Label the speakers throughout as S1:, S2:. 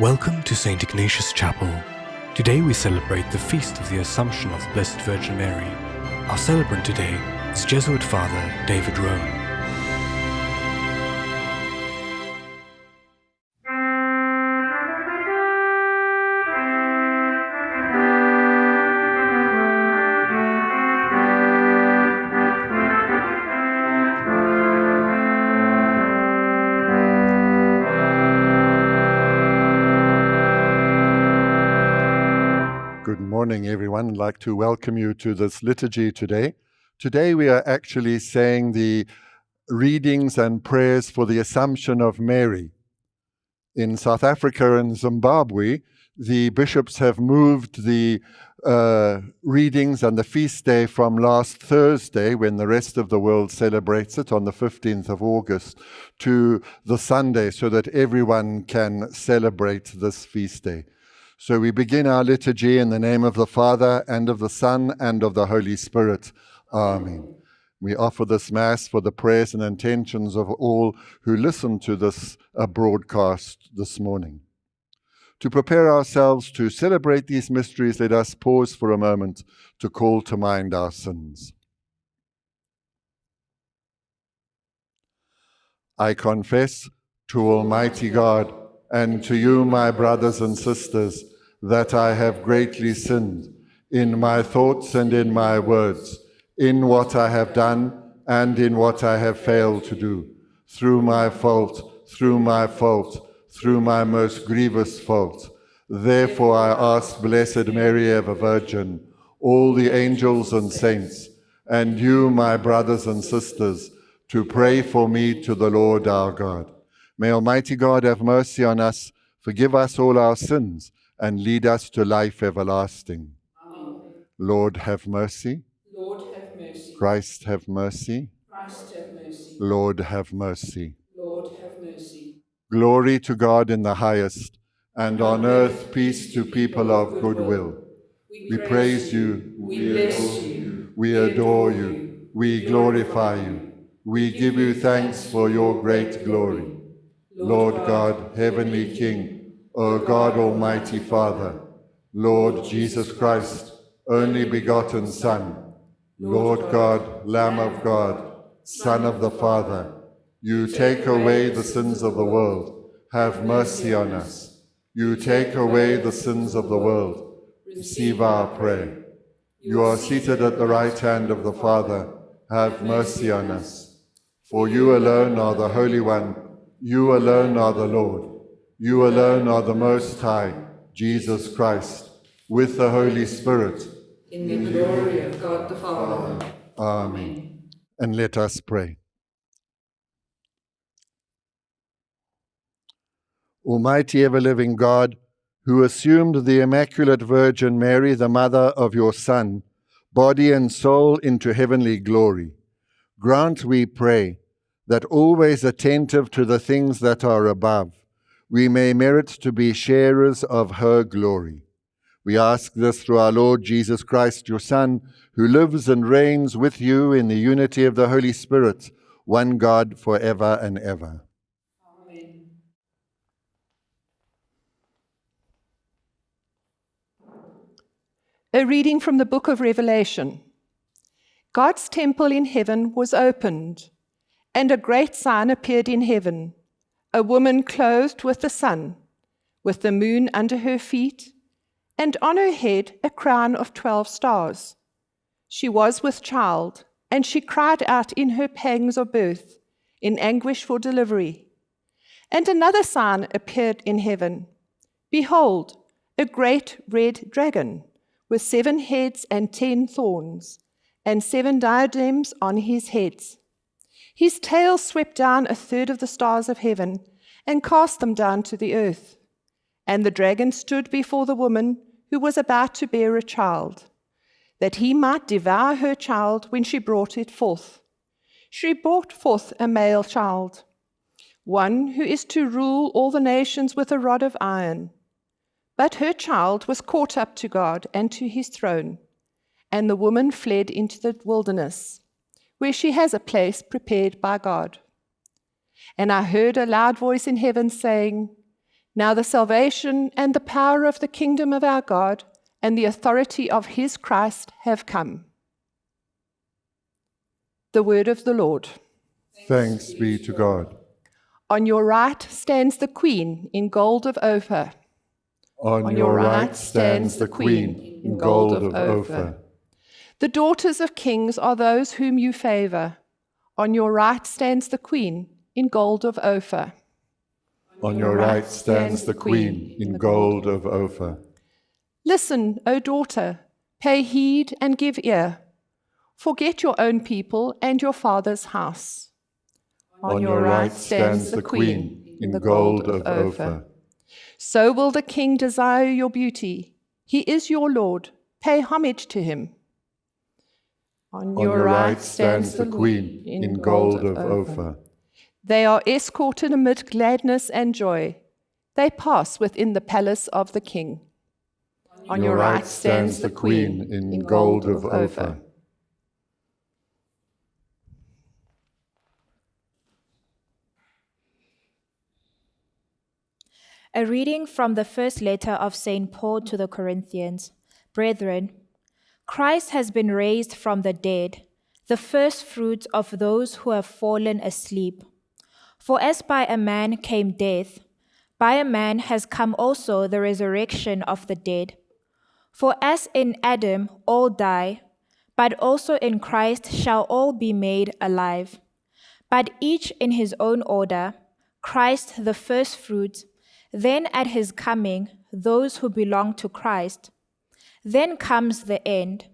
S1: Welcome to St. Ignatius Chapel. Today we celebrate the feast of the Assumption of the Blessed Virgin Mary. Our celebrant today is Jesuit Father David Rowan.
S2: Like to welcome you to this liturgy today. Today we are actually saying the readings and prayers for the Assumption of Mary. In South Africa and Zimbabwe, the bishops have moved the uh, readings and the feast day from last Thursday, when the rest of the world celebrates it on the 15th of August, to the Sunday so that everyone can celebrate this feast day. So we begin our liturgy in the name of the Father, and of the Son, and of the Holy Spirit. Amen. We offer this Mass for the prayers and intentions of all who listen to this uh, broadcast this morning. To prepare ourselves to celebrate these mysteries, let us pause for a moment to call to mind our sins. I confess to Almighty God and to you, my brothers and sisters, that I have greatly sinned in my thoughts and in my words, in what I have done and in what I have failed to do, through my fault, through my fault, through my most grievous fault. Therefore I ask Blessed Mary, ever Virgin, all the angels and saints, and you, my brothers and sisters, to pray for me to the Lord our God. May Almighty God have mercy on us, forgive us all our sins, and lead us to life everlasting.
S3: Amen.
S2: Lord, have mercy.
S3: Lord have mercy.
S2: Christ, have mercy.
S3: Christ have mercy.
S2: Lord, have mercy.
S3: Lord have mercy.
S2: Glory to God in the highest, and on earth peace to people of good will. We praise you,
S3: We bless you.
S2: we adore you, we glorify you, we give you thanks for your great glory. Lord God, heavenly King, O God, Almighty Father, Lord Jesus Christ, only begotten Son, Lord God, Lamb of God, Son of the Father, you take away the sins of the world, have mercy on us. You take away the sins of the world, receive our prayer. You are seated at the right hand of the Father, have mercy on us. For you alone are the Holy One, you alone are the Lord. You alone are the Most High, Jesus Christ, with the Holy Spirit.
S3: In the glory of God the Father.
S2: Amen. And let us pray. Almighty ever-living God, who assumed the Immaculate Virgin Mary, the mother of your Son, body and soul into heavenly glory, grant, we pray, that always attentive to the things that are above, we may merit to be sharers of her glory. We ask this through our Lord Jesus Christ, your Son, who lives and reigns with you in the unity of the Holy Spirit, one God for ever and ever.
S3: Amen.
S4: A reading from the book of Revelation. God's temple in heaven was opened, and a great sign appeared in heaven a woman clothed with the sun, with the moon under her feet, and on her head a crown of twelve stars. She was with child, and she cried out in her pangs of birth, in anguish for delivery. And another sign appeared in heaven Behold, a great red dragon, with seven heads and ten thorns, and seven diadems on his heads. His tail swept down a third of the stars of heaven and cast them down to the earth. And the dragon stood before the woman who was about to bear a child, that he might devour her child when she brought it forth. She brought forth a male child, one who is to rule all the nations with a rod of iron. But her child was caught up to God and to his throne, and the woman fled into the wilderness, where she has a place prepared by God. And I heard a loud voice in heaven saying, Now the salvation and the power of the kingdom of our God and the authority of his Christ have come. The word of the Lord.
S2: Thanks be to God.
S4: On your right stands the queen in gold of Ophir.
S2: On, your right stands the Queen in gold of Ophir.
S4: The daughters of kings are those whom you favor. On your right stands the queen in gold of Ophir.
S2: On your right stands the Queen in gold of Ophir.
S4: Listen, O daughter, pay heed and give ear. Forget your own people and your father's house.
S2: On your right stands the Queen in gold of Ophir.
S4: So will the king desire your beauty. He is your Lord. Pay homage to him.
S2: On your right stands the Queen in gold of Ophir.
S4: They are escorted amid gladness and joy. They pass within the palace of the king.
S2: On your right stands the Queen in gold of Ophir.
S5: A reading from the first letter of St. Paul to the Corinthians. Brethren, Christ has been raised from the dead, the first fruits of those who have fallen asleep. For as by a man came death, by a man has come also the resurrection of the dead. For as in Adam all die, but also in Christ shall all be made alive. But each in his own order Christ the firstfruits then at his coming, those who belong to Christ. Then comes the end,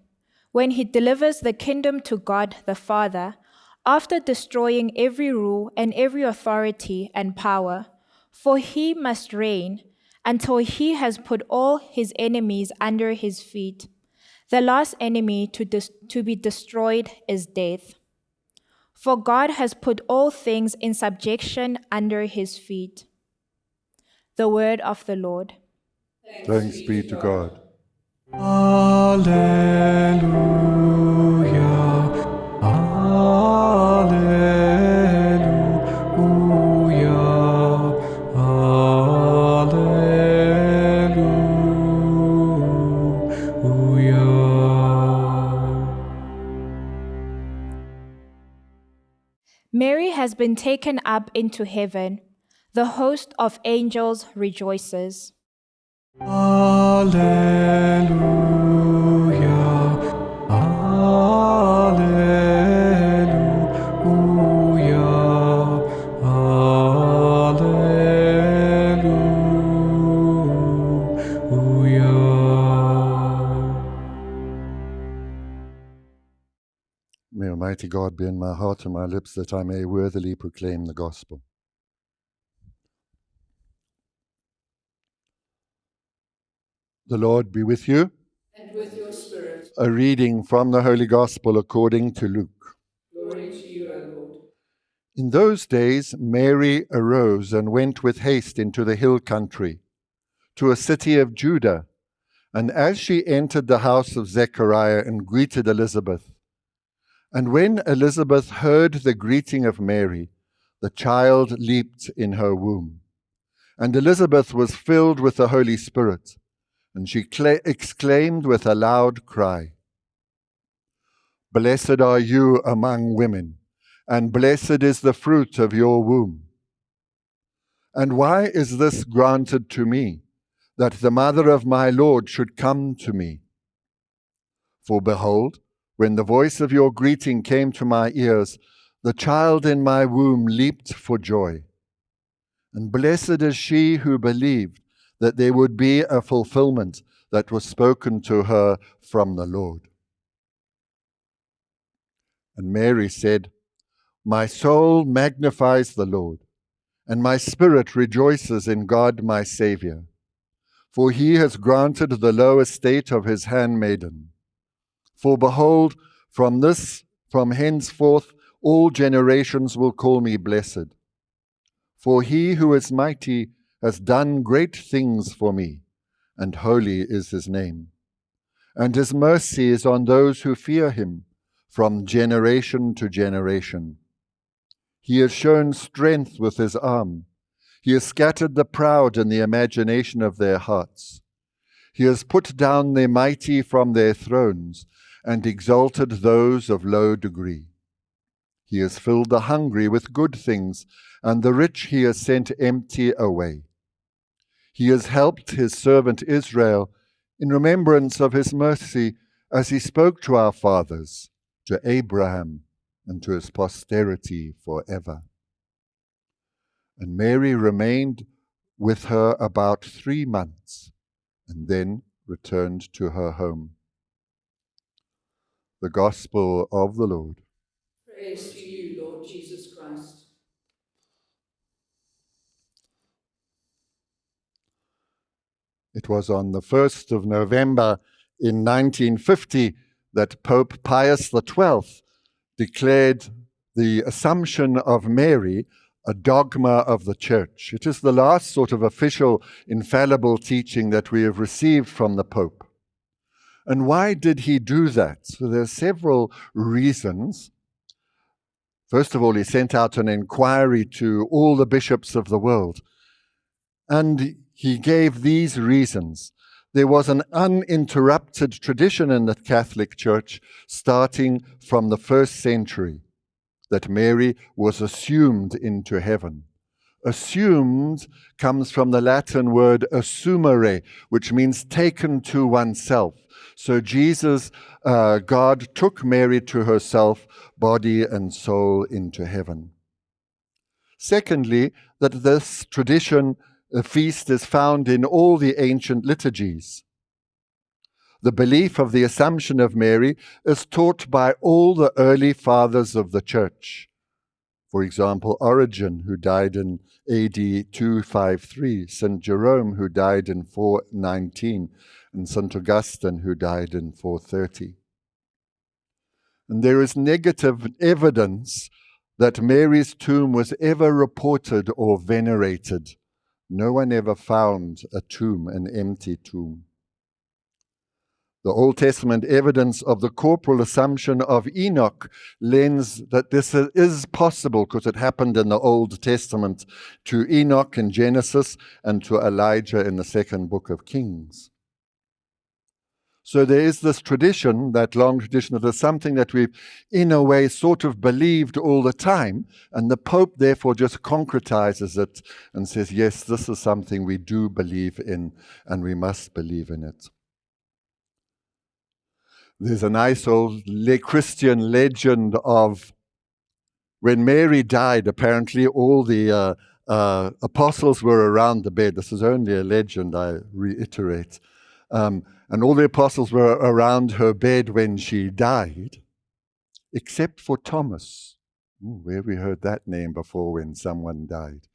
S5: when he delivers the kingdom to God the Father, after destroying every rule and every authority and power. For he must reign until he has put all his enemies under his feet. The last enemy to, to be destroyed is death. For God has put all things in subjection under his feet. The word of the Lord.
S2: Thanks be to God.
S1: Alleluia. Alleluia. Alleluia.
S5: Mary has been taken up into heaven. The host of angels rejoices.
S1: Alleluia. Alleluia.
S2: May Almighty God be in my heart and my lips that I may worthily proclaim the gospel. The Lord be with you.
S3: and with your spirit.
S2: A reading from the Holy Gospel according to Luke.
S3: Glory to you, O Lord.
S2: In those days, Mary arose and went with haste into the hill country, to a city of Judah. And as she entered the house of Zechariah and greeted Elizabeth, and when Elizabeth heard the greeting of Mary, the child leaped in her womb. And Elizabeth was filled with the Holy Spirit, and she cla- exclaimed with a loud cry Blessed are you among women and blessed is the fruit of your womb. And why is this granted to me, that the mother of my Lord should come to me? For behold, when the voice of your greeting came to my ears, the child in my womb leaped for joy. And blessed is she who believed that there would be a fulfillment that was spoken to her from the Lord. And Mary said, My soul magnifies the Lord, and my spirit rejoices in God my Saviour, for he has granted the low estate of his handmaiden. For behold, from this, from henceforth, all generations will call me blessed. For he who is mighty has done great things for me, and holy is his name. And his mercy is on those who fear him from generation to generation. He has shown strength with his arm. He has scattered the proud in the imagination of their hearts. He has put down the mighty from their thrones and exalted those of low degree. He has filled the hungry with good things, and the rich he has sent empty away. He has helped his servant Israel in remembrance of his mercy as he spoke to our fathers, to Abraham, and to his posterity forever. And Mary remained with her about three months and then returned to her home. The Gospel of the Lord.
S3: Praise to you, Lord Jesus Christ.
S2: It was on the 1st of November in 1950 that Pope Pius XII declared the Assumption of Mary a dogma of the Church. It is the last sort of official, infallible teaching that we have received from the Pope. And why did he do that? So there are several reasons. First of all, he sent out an inquiry to all the bishops of the world. And he gave these reasons. There was an uninterrupted tradition in the Catholic Church starting from the first century that Mary was assumed into heaven. Assumed comes from the Latin word assumere, which means taken to oneself. So Jesus, uh, God took Mary to herself, body and soul, into heaven. Secondly, that this tradition, a feast, is found in all the ancient liturgies. The belief of the Assumption of Mary is taught by all the early fathers of the Church. For example, Origen, who died in AD 253, St. Jerome, who died in 419, and St. Augustine, who died in 430. And there is negative evidence that Mary's tomb was ever reported or venerated. No one ever found a tomb, an empty tomb. The Old Testament evidence of the corporal assumption of Enoch lends that this is possible because it happened in the Old Testament to Enoch in Genesis and to Elijah in the second book of Kings. So there is this tradition, that long tradition, that is something that we've, in a way, sort of believed all the time. And the Pope, therefore, just concretizes it and says, yes, this is something we do believe in, and we must believe in it. There's a nice old Christian legend of when Mary died, apparently all the uh, uh, apostles were around the bed. This is only a legend, I reiterate. Um, and all the apostles were around her bed when she died, except for Thomas. Ooh, where we heard that name before when someone died.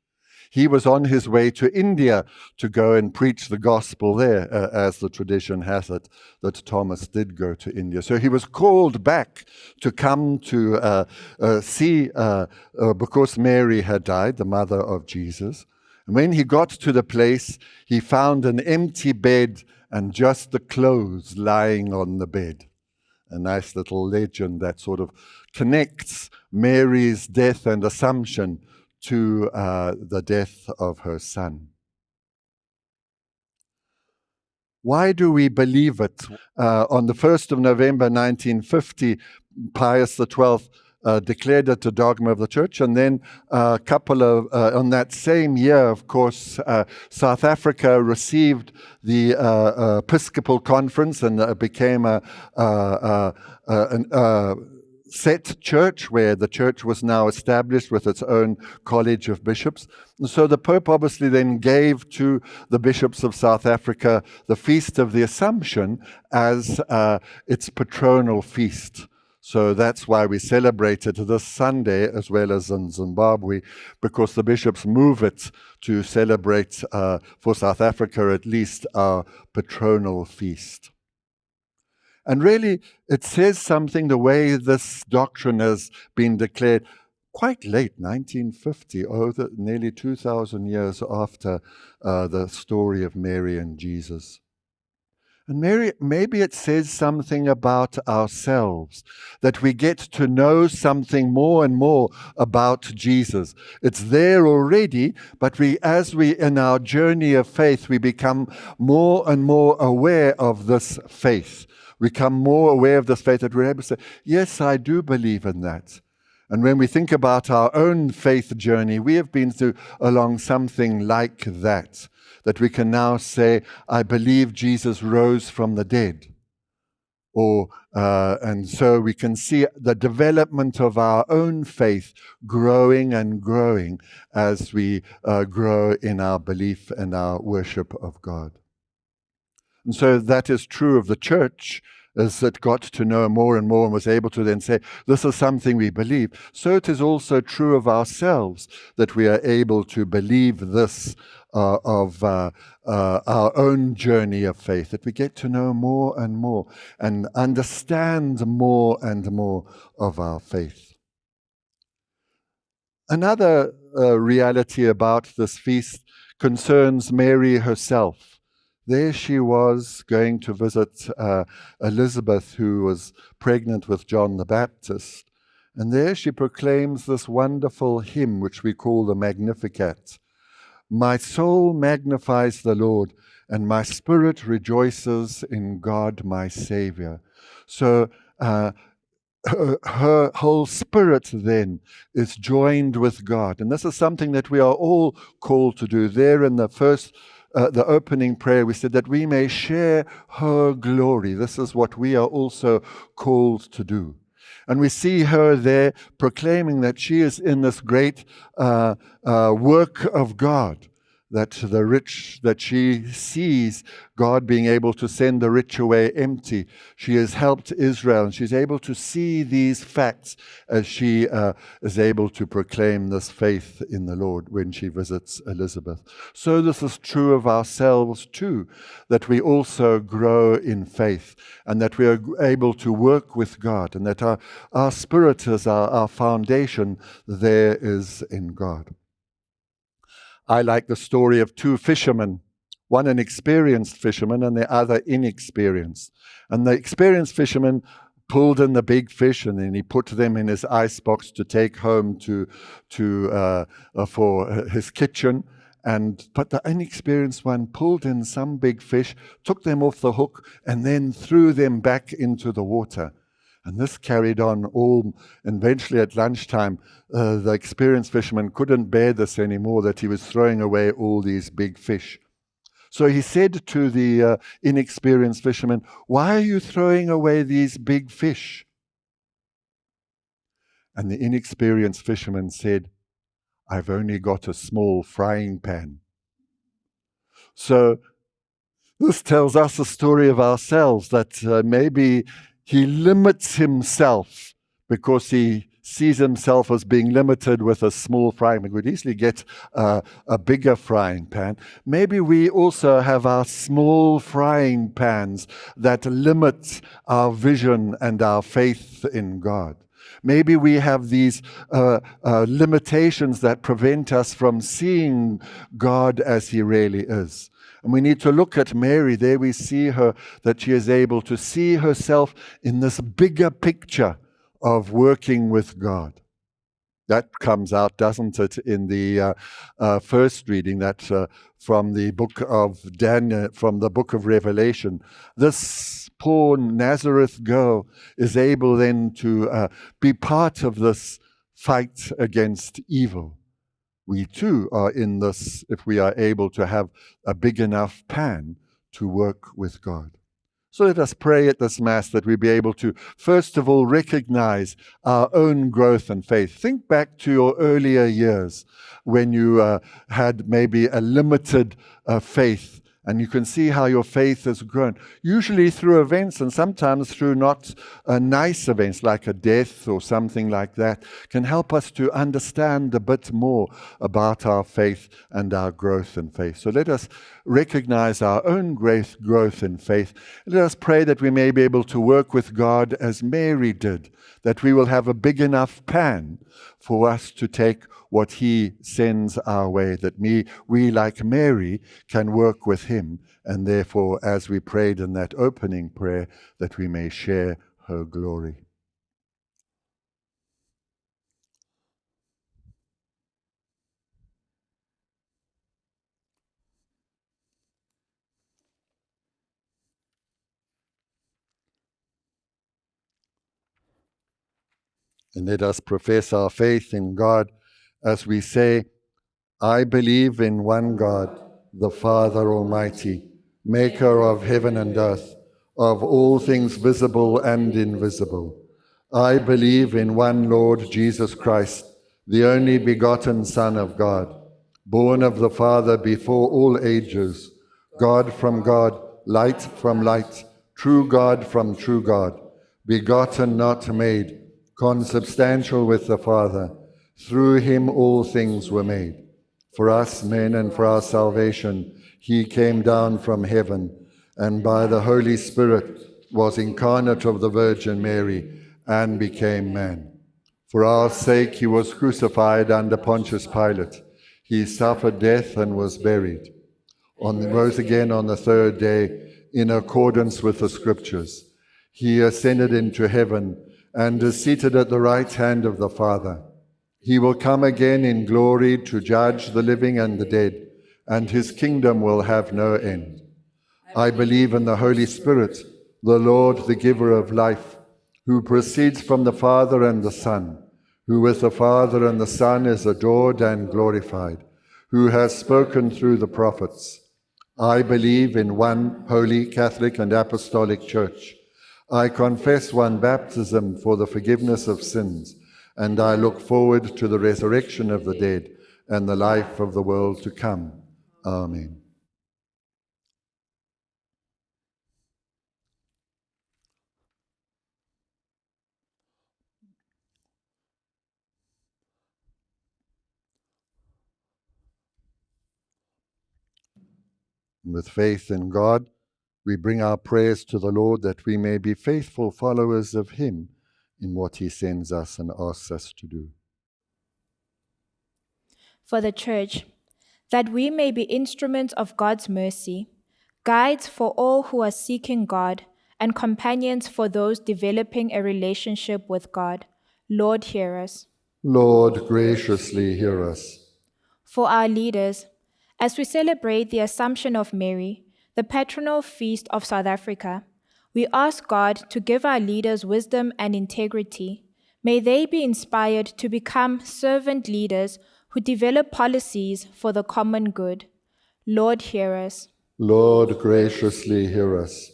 S2: He was on his way to India to go and preach the gospel there, uh, as the tradition has it, that Thomas did go to India. So he was called back to come to uh, uh, see, uh, uh, because Mary had died, the mother of Jesus. And when he got to the place, he found an empty bed and just the clothes lying on the bed. A nice little legend that sort of connects Mary's death and assumption to uh, the death of her son. Why do we believe it? Uh, on the 1st of November 1950, Pius XII uh, declared it a dogma of the church. And then a uh, couple of, uh, on that same year, of course, uh, South Africa received the uh, Episcopal Conference and became a, an, set church where the church was now established with its own college of bishops. And so the Pope obviously then gave to the bishops of South Africa the Feast of the Assumption as uh, its patronal feast. So that's why we celebrate it this Sunday as well as in Zimbabwe, because the bishops move it to celebrate, uh, for South Africa at least, our patronal feast. And really, it says something the way this doctrine has been declared quite late, 1950, oh, the, nearly 2,000 years after uh, the story of Mary and Jesus. And Mary, maybe it says something about ourselves, that we get to know something more and more about Jesus. It's there already, but we, as we, in our journey of faith, we become more and more aware of this faith. We become more aware of this faith that we're able to say, yes, I do believe in that. And when we think about our own faith journey, we have been through along something like that that we can now say, I believe Jesus rose from the dead. Or, uh, and so we can see the development of our own faith growing and growing as we uh, grow in our belief and our worship of God. And so that is true of the church as it got to know more and more and was able to then say, This is something we believe. So it is also true of ourselves that we are able to believe this uh, of uh, uh, our own journey of faith, that we get to know more and more and understand more and more of our faith. Another uh, reality about this feast concerns Mary herself. There she was going to visit uh, Elizabeth, who was pregnant with John the Baptist. And there she proclaims this wonderful hymn, which we call the Magnificat. My soul magnifies the Lord, and my spirit rejoices in God my Savior. So uh, her, her, whole spirit then is joined with God. And this is something that we are all called to do. There in the first, uh, the opening prayer, we said that we may share her glory. This is what we are also called to do. And we see her there proclaiming that she is in this great uh, uh, work of God that the rich, that she sees God being able to send the rich away empty. She has helped Israel, and she's able to see these facts as she uh, is able to proclaim this faith in the Lord when she visits Elizabeth. So, this is true of ourselves too, that we also grow in faith, and that we are able to work with God, and that our, our spirit is our, our foundation there is in God. I like the story of two fishermen, one an experienced fisherman and the other inexperienced. And the experienced fisherman pulled in the big fish and then he put them in his ice box to take home to, to, uh, uh, for his kitchen. And but the inexperienced one pulled in some big fish, took them off the hook, and then threw them back into the water. And this carried on all, eventually at lunchtime, uh, the experienced fisherman couldn't bear this anymore, that he was throwing away all these big fish. So he said to the uh, inexperienced fisherman, Why are you throwing away these big fish? And the inexperienced fisherman said, I've only got a small frying pan. So this tells us a story of ourselves that uh, maybe he limits himself because he sees himself as being limited with a small frying pan. We could easily get uh, a bigger frying pan. Maybe we also have our small frying pans that limit our vision and our faith in God. Maybe we have these uh, uh, limitations that prevent us from seeing God as He really is. And we need to look at Mary. There we see her, that she is able to see herself in this bigger picture of working with God. That comes out, doesn't it, in the uh, uh, first reading that uh, from the book of Daniel, from the book of Revelation. This poor Nazareth girl is able then to uh, be part of this fight against evil we too are in this if we are able to have a big enough pan to work with God. So let us pray at this Mass that we be able to, first of all, recognize our own growth and faith. Think back to your earlier years when you uh, had maybe a limited uh, faith and you can see how your faith has grown, usually through events and sometimes through not uh, nice events like a death or something like that, can help us to understand a bit more about our faith and our growth in faith. So let us recognize our own growth, growth in faith. Let us pray that we may be able to work with God as Mary did, that we will have a big enough pan for us to take what he sends our way, that me, we, like Mary, can work with Him, and therefore, as we prayed in that opening prayer, that we may share her glory. And let us profess our faith in God as we say, I believe in one God, the Father Almighty, maker of heaven and earth, of all things visible and invisible. I believe in one Lord Jesus Christ, the only begotten Son of God, born of the Father before all ages, God from God, light from light, true God from true God, begotten, not made consubstantial with the Father. Through him all things were made. For us men and for our salvation, he came down from heaven, and by the Holy Spirit was incarnate of the Virgin Mary, and became man. For our sake he was crucified under Pontius Pilate. He suffered death and was buried. On rose again on the third day, in accordance with the Scriptures. He ascended into heaven and is seated at the right hand of the Father. He will come again in glory to judge the living and the dead, and his kingdom will have no end. I believe in the Holy Spirit, the Lord, the giver of life, who proceeds from the Father and the Son, who with the Father and the Son is adored and glorified, who has spoken through the prophets. I believe in one holy, Catholic, and Apostolic Church. I confess one baptism for the forgiveness of sins, and I look forward to the resurrection of the dead and the life of the world to come. Amen. With faith in God, we bring our prayers to the Lord that we may be faithful followers of Him in what He sends us and asks us to do.
S5: For the Church, that we may be instruments of God's mercy, guides for all who are seeking God, and companions for those developing a relationship with God. Lord, hear us.
S2: Lord, graciously hear us.
S5: For our leaders, as we celebrate the Assumption of Mary, the patronal feast of South Africa, we ask God to give our leaders wisdom and integrity. May they be inspired to become servant leaders who develop policies for the common good. Lord, hear us.
S2: Lord, graciously hear us.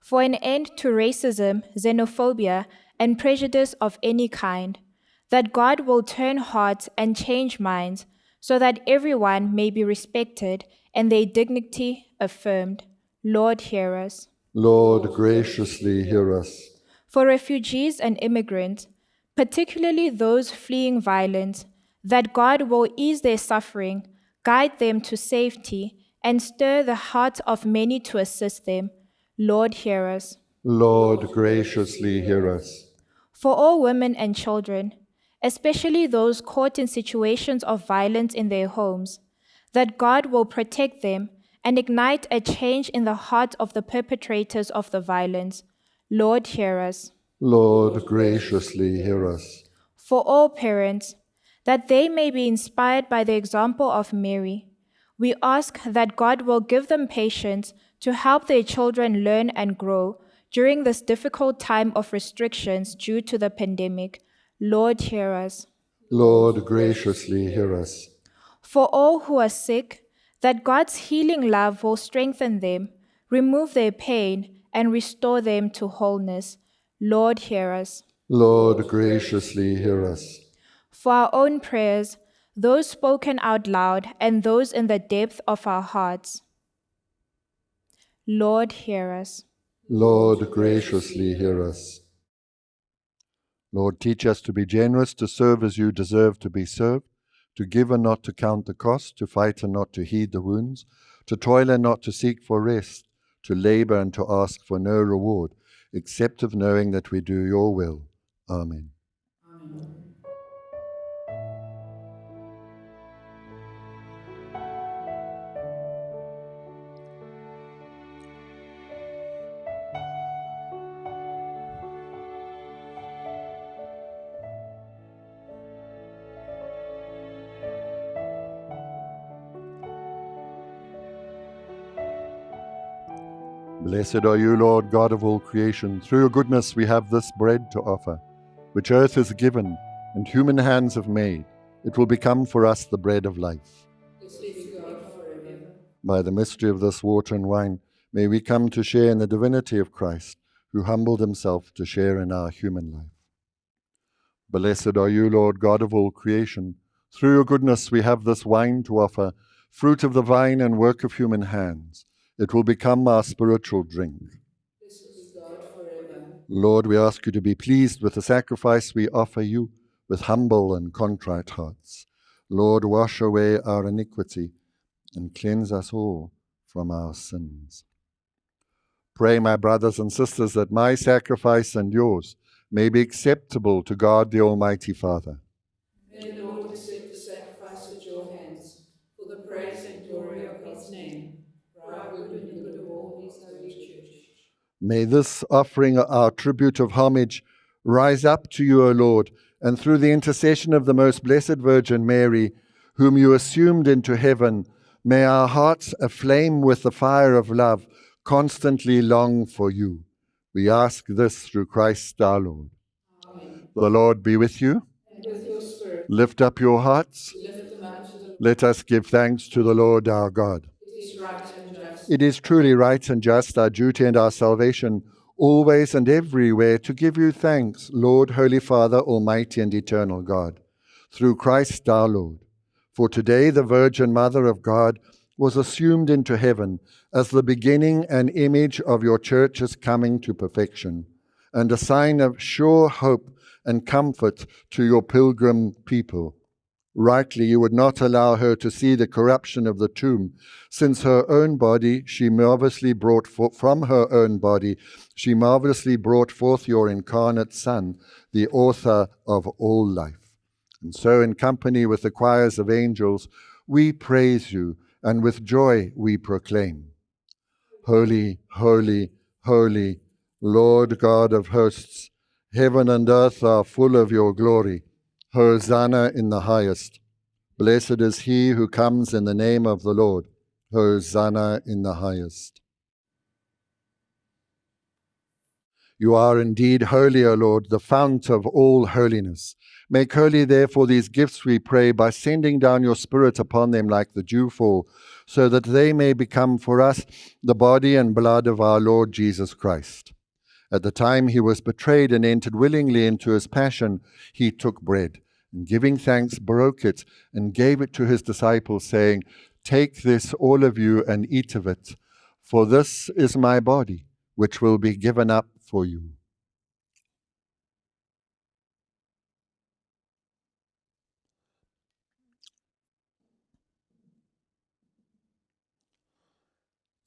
S5: For an end to racism, xenophobia, and prejudice of any kind, that God will turn hearts and change minds so that everyone may be respected and their dignity affirmed. Lord, hear us.
S2: Lord, graciously hear us.
S5: For refugees and immigrants, particularly those fleeing violence, that God will ease their suffering, guide them to safety, and stir the hearts of many to assist them. Lord, hear us.
S2: Lord, graciously hear us.
S5: For all women and children, especially those caught in situations of violence in their homes, that God will protect them and ignite a change in the hearts of the perpetrators of the violence. Lord, hear us.
S2: Lord, graciously hear us.
S5: For all parents, that they may be inspired by the example of Mary, we ask that God will give them patience to help their children learn and grow during this difficult time of restrictions due to the pandemic. Lord, hear us.
S2: Lord, graciously hear us.
S5: For all who are sick, that God's healing love will strengthen them, remove their pain, and restore them to wholeness. Lord, hear us.
S2: Lord, graciously hear us.
S5: For our own prayers, those spoken out loud and those in the depth of our hearts. Lord, hear us.
S2: Lord, graciously hear us. Lord, teach us to be generous, to serve as you deserve to be served, to give and not to count the cost, to fight and not to heed the wounds, to toil and not to seek for rest, to labor and to ask for no reward, except of knowing that we do your will. Amen. Amen. Blessed are you, Lord God of all creation. Through your goodness we have this bread to offer, which earth has given and human hands have made. It will become for us the bread of life.
S3: Blessed be God forever.
S2: By the mystery of this water and wine, may we come to share in the divinity of Christ, who humbled himself to share in our human life. Blessed are you, Lord God of all creation. Through your goodness we have this wine to offer, fruit of the vine and work of human hands. It will become our spiritual drink. Lord, we ask you to be pleased with the sacrifice we offer you with humble and contrite hearts. Lord, wash away our iniquity and cleanse us all from our sins. Pray, my brothers and sisters, that my sacrifice and yours may be acceptable to God the Almighty Father
S3: the Lord accept the sacrifice at your hands for the praise and glory of his name, for our good and the good of all his holy church.
S2: May this offering our tribute of homage rise up to you, O Lord, and through the intercession of the most blessed Virgin Mary, whom you assumed into heaven, may our hearts, aflame with the fire of love, constantly long for you. We ask this through Christ our Lord.
S3: Amen.
S2: The Lord be with you.
S3: With
S2: Lift up your hearts.
S3: up.
S2: Let us give thanks to the Lord our God.
S3: It is right.
S2: It is truly right and just, our duty and our salvation, always and everywhere, to give you thanks, Lord, Holy Father, Almighty and Eternal God, through Christ our Lord. For today the Virgin Mother of God was assumed into heaven as the beginning and image of your church's coming to perfection, and a sign of sure hope and comfort to your pilgrim people. Rightly, you would not allow her to see the corruption of the tomb, since her own body she marvelously brought forth from her own body, she marvelously brought forth your incarnate Son, the author of all life. And so, in company with the choirs of angels, we praise you, and with joy we proclaim Holy, holy, holy, Lord God of hosts, heaven and earth are full of your glory. Hosanna in the highest. Blessed is he who comes in the name of the Lord. Hosanna in the highest. You are indeed holy, O Lord, the fount of all holiness. Make holy, therefore, these gifts, we pray, by sending down your Spirit upon them like the dewfall, so that they may become for us the body and blood of our Lord Jesus Christ. At the time he was betrayed and entered willingly into his passion, he took bread, and giving thanks, broke it, and gave it to his disciples, saying, Take this, all of you, and eat of it, for this is my body, which will be given up for you.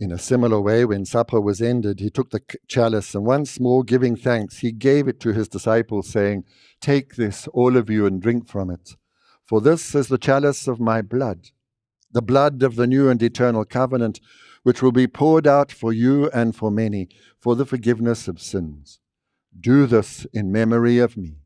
S2: In a similar way, when supper was ended, he took the chalice and once more giving thanks, he gave it to his disciples, saying, Take this, all of you, and drink from it. For this is the chalice of my blood, the blood of the new and eternal covenant, which will be poured out for you and for many for the forgiveness of sins. Do this in memory of me.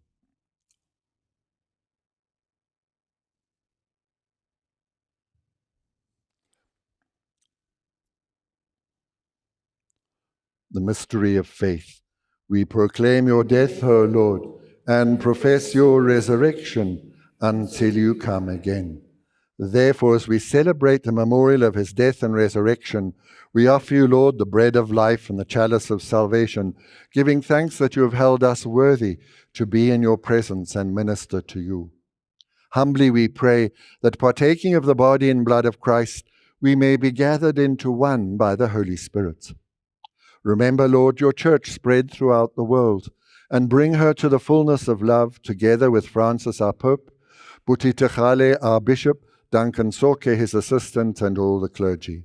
S2: The mystery of faith. We proclaim your death, O Lord, and profess your resurrection until you come again. Therefore, as we celebrate the memorial of his death and resurrection, we offer you, Lord, the bread of life and the chalice of salvation, giving thanks that you have held us worthy to be in your presence and minister to you. Humbly we pray that partaking of the body and blood of Christ, we may be gathered into one by the Holy Spirit. Remember, Lord, your church spread throughout the world, and bring her to the fullness of love, together with Francis, our Pope, Buti Tlhagale, our Bishop, Duncan Tsoke, his assistant, and all the clergy.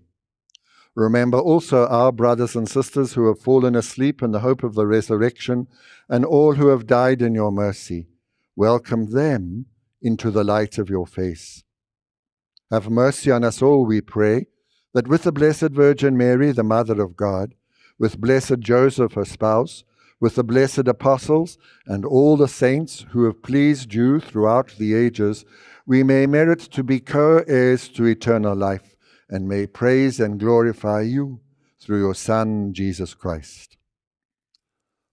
S2: Remember also our brothers and sisters who have fallen asleep in the hope of the resurrection, and all who have died in your mercy. Welcome them into the light of your face. Have mercy on us all, we pray, that with the Blessed Virgin Mary, the Mother of God, with blessed Joseph, her spouse, with the blessed apostles, and all the saints who have pleased you throughout the ages, we may merit to be co heirs to eternal life, and may praise and glorify you through your Son, Jesus Christ.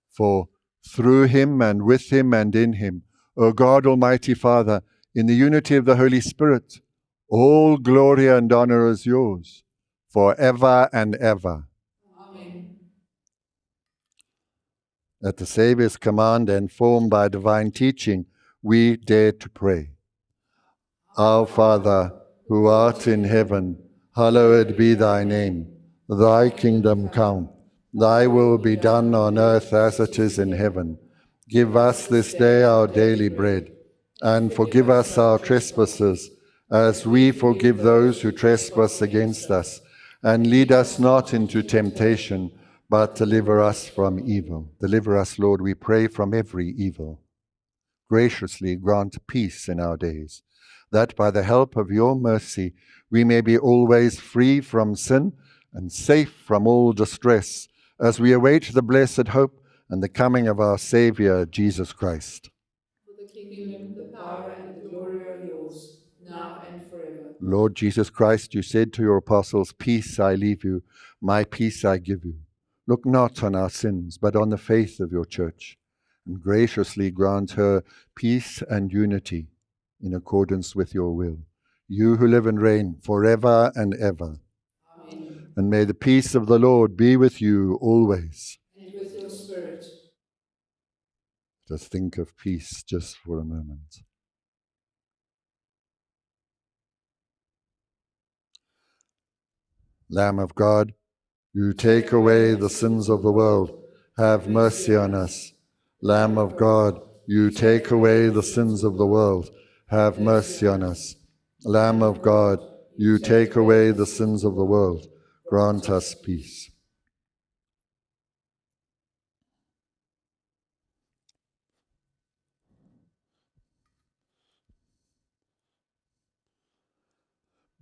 S2: For through him and with him and in him, O God Almighty Father, in the unity of the Holy Spirit, all glory and honor is yours, for ever and ever.
S3: Amen.
S2: At the Saviour's command and formed by divine teaching, we dare to pray. Our Father, who art in heaven, hallowed be thy name. Thy kingdom come, thy will be done on earth as it is in heaven. Give us this day our daily bread, and forgive us our trespasses, as we forgive those who trespass against us. And lead us not into temptation, but deliver us from evil. Deliver us, Lord, we pray, from every evil. Graciously grant peace in our days, that by the help of your mercy we may be always free from sin and safe from all distress, as we await the blessed hope and the coming of our Saviour, Jesus Christ.
S3: For the kingdom, the power, and the glory are yours, now and forever.
S2: Lord Jesus Christ, you said to your apostles, Peace I leave you, my peace I give you. Look not on our sins, but on the faith of your church, and graciously grant her peace and unity in accordance with your will. You who live and reign forever and ever.
S3: Amen.
S2: And may the peace of the Lord be with you always.
S3: And with your spirit.
S2: Just think of peace just for a moment. Lamb of God, you take away the sins of the world. Have mercy on us. Lamb of God, you take away the sins of the world. Have mercy on us. Lamb of God, you take away the sins of the world. Grant us peace.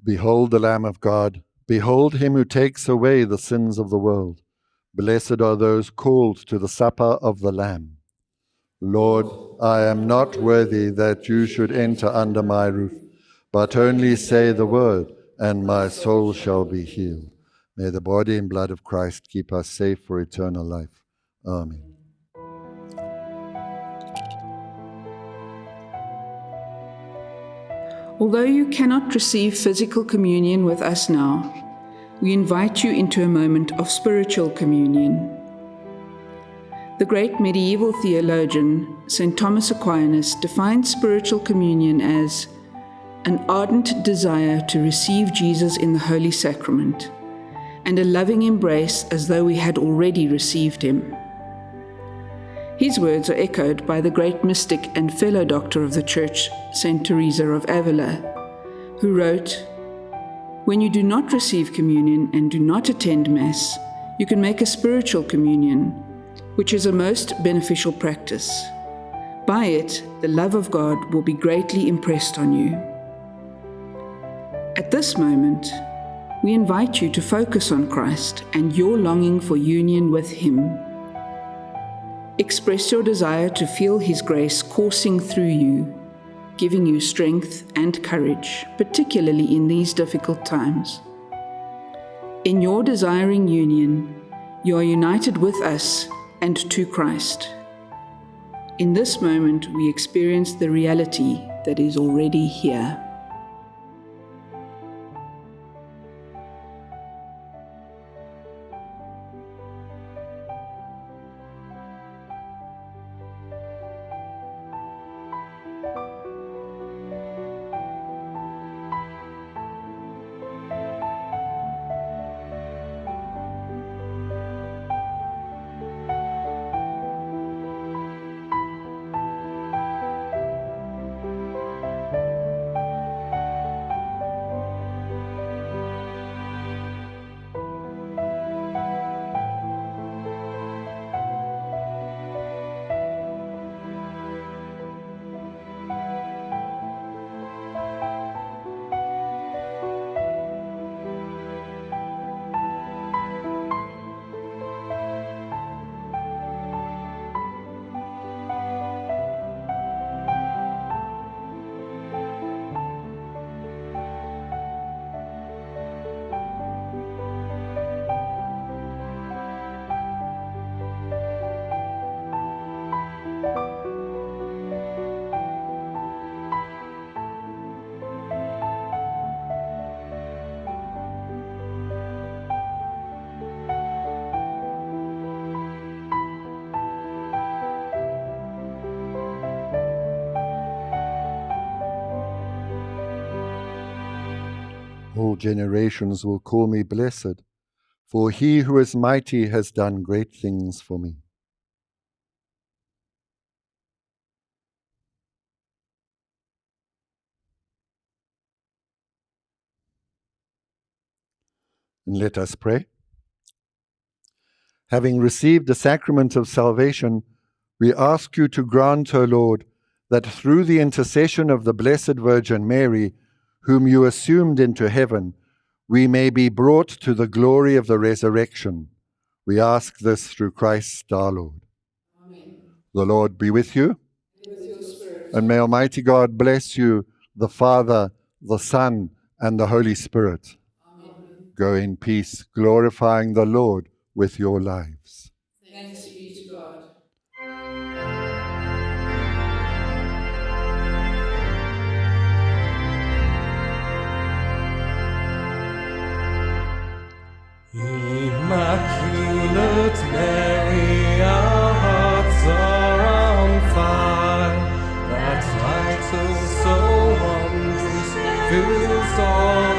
S2: Behold the Lamb of God. Behold him who takes away the sins of the world. Blessed are those called to the supper of the Lamb. Lord, I am not worthy that you should enter under my roof, but only say the word, and my soul shall be healed. May the body and blood of Christ keep us safe for eternal life. Amen.
S3: Although you cannot receive physical communion with us now, we invite you into a moment of spiritual communion. The great medieval theologian, St. Thomas Aquinas, defined spiritual communion as an ardent desire to receive Jesus in the Holy Sacrament and a loving embrace as though we had already received him. His words are echoed by the great mystic and fellow doctor of the Church, St. Teresa of Avila, who wrote, When you do not receive communion and do not attend Mass, you can make a spiritual communion, which is a most beneficial practice. By it, the love of God will be greatly impressed on you. At this moment, we invite you to focus on Christ and your longing for union with Him. Express your desire to feel His grace coursing through you, giving you strength and courage, particularly in these difficult times. In your desiring union, you are united with us and to Christ. In this moment, we experience the reality that is already here.
S2: Generations will call me blessed, for he who is mighty has done great things for me. And let us pray. Having received the sacrament of salvation, we ask you to grant, O Lord, that through the intercession of the Blessed Virgin Mary, whom you assumed into heaven, we may be brought to the glory of the resurrection. We ask this through Christ our Lord. Amen. The Lord be with you. With and may Almighty God bless you, the Father, the Son, and the Holy Spirit. Amen. Go in peace, glorifying the Lord with your lives.
S3: Thanks Immaculate Mary, our
S6: hearts are on fire. That light so wondrous fills all